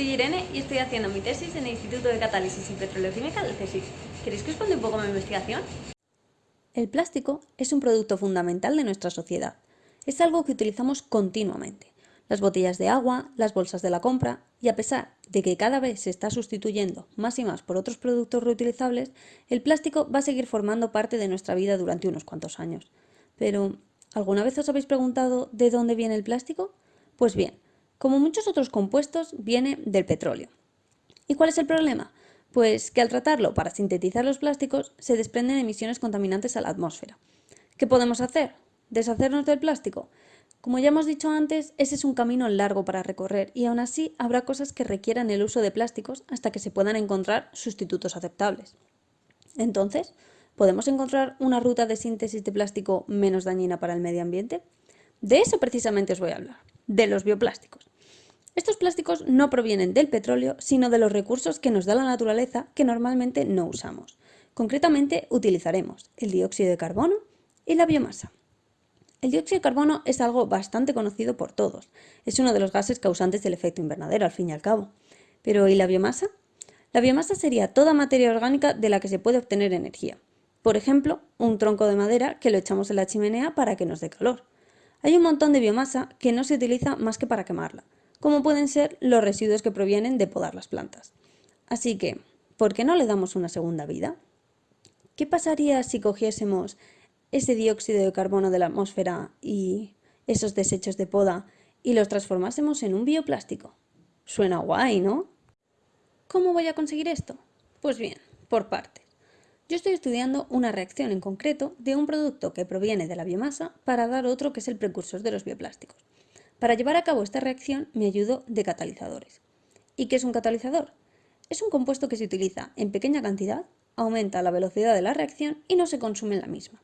Irene y estoy haciendo mi tesis en el Instituto de Catálisis y Petroleoquímica del CSIC. ¿Queréis que os cuente un poco mi investigación? El plástico es un producto fundamental de nuestra sociedad. Es algo que utilizamos continuamente. Las botellas de agua, las bolsas de la compra, y a pesar de que cada vez se está sustituyendo más y más por otros productos reutilizables, el plástico va a seguir formando parte de nuestra vida durante unos cuantos años. Pero, ¿alguna vez os habéis preguntado de dónde viene el plástico? Pues bien, como muchos otros compuestos, viene del petróleo. ¿Y cuál es el problema? Pues que al tratarlo para sintetizar los plásticos se desprenden emisiones contaminantes a la atmósfera. ¿Qué podemos hacer? ¿Deshacernos del plástico? Como ya hemos dicho antes, ese es un camino largo para recorrer y aún así habrá cosas que requieran el uso de plásticos hasta que se puedan encontrar sustitutos aceptables. Entonces, ¿podemos encontrar una ruta de síntesis de plástico menos dañina para el medio ambiente? De eso precisamente os voy a hablar, de los bioplásticos. Estos plásticos no provienen del petróleo, sino de los recursos que nos da la naturaleza que normalmente no usamos. Concretamente, utilizaremos el dióxido de carbono y la biomasa. El dióxido de carbono es algo bastante conocido por todos. Es uno de los gases causantes del efecto invernadero, al fin y al cabo. Pero ¿y la biomasa? La biomasa sería toda materia orgánica de la que se puede obtener energía. Por ejemplo, un tronco de madera que lo echamos en la chimenea para que nos dé calor. Hay un montón de biomasa que no se utiliza más que para quemarla como pueden ser los residuos que provienen de podar las plantas. Así que, ¿por qué no le damos una segunda vida? ¿Qué pasaría si cogiésemos ese dióxido de carbono de la atmósfera y esos desechos de poda y los transformásemos en un bioplástico? Suena guay, ¿no? ¿Cómo voy a conseguir esto? Pues bien, por partes. Yo estoy estudiando una reacción en concreto de un producto que proviene de la biomasa para dar otro que es el precursor de los bioplásticos. Para llevar a cabo esta reacción me ayudo de catalizadores. ¿Y qué es un catalizador? Es un compuesto que se utiliza en pequeña cantidad, aumenta la velocidad de la reacción y no se consume en la misma.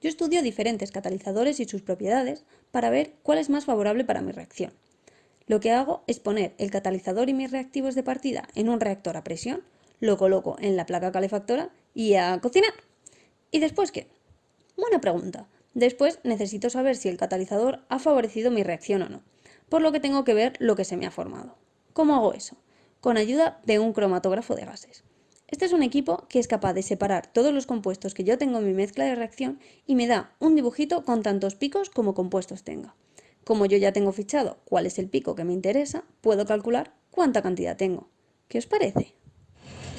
Yo estudio diferentes catalizadores y sus propiedades para ver cuál es más favorable para mi reacción. Lo que hago es poner el catalizador y mis reactivos de partida en un reactor a presión, lo coloco en la placa calefactora y a cocinar. ¿Y después qué? Buena pregunta. Después necesito saber si el catalizador ha favorecido mi reacción o no, por lo que tengo que ver lo que se me ha formado. ¿Cómo hago eso? Con ayuda de un cromatógrafo de gases. Este es un equipo que es capaz de separar todos los compuestos que yo tengo en mi mezcla de reacción y me da un dibujito con tantos picos como compuestos tenga. Como yo ya tengo fichado cuál es el pico que me interesa, puedo calcular cuánta cantidad tengo. ¿Qué os parece?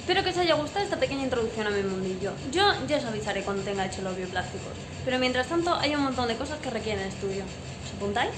Espero que os haya gustado esta pequeña introducción a mi mundillo. Yo ya os avisaré cuando tenga hecho los bioplásticos, pero mientras tanto hay un montón de cosas que requieren estudio. ¿Os apuntáis?